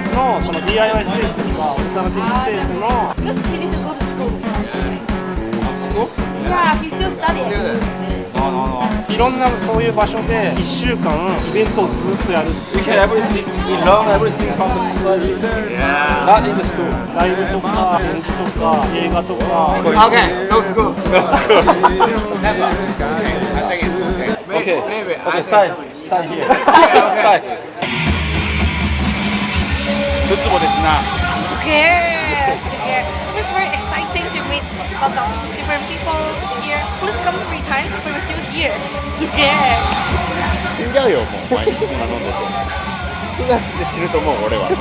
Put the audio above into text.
のその DIY スペースとかオルタナティブスペースの Because he needs to go to school. スコ Yeah, he's still studying. あのいろんなそういう場所で1週間イベントをずっとやる We can everything, we learn everything from the study. Yeah. Not in the school. ライブとか展示とか映画とか Okay, no school. No school. September. Okay, I think it's okay. Okay. Okay, sign. Sign here. Sign. ドツボですな。Scared, scared. It was very exciting to meet lots of different people here. Please come three times, but we're still here. Scared. 死んじゃうよもう毎日こんな飲んでて9月で死ぬと思う俺は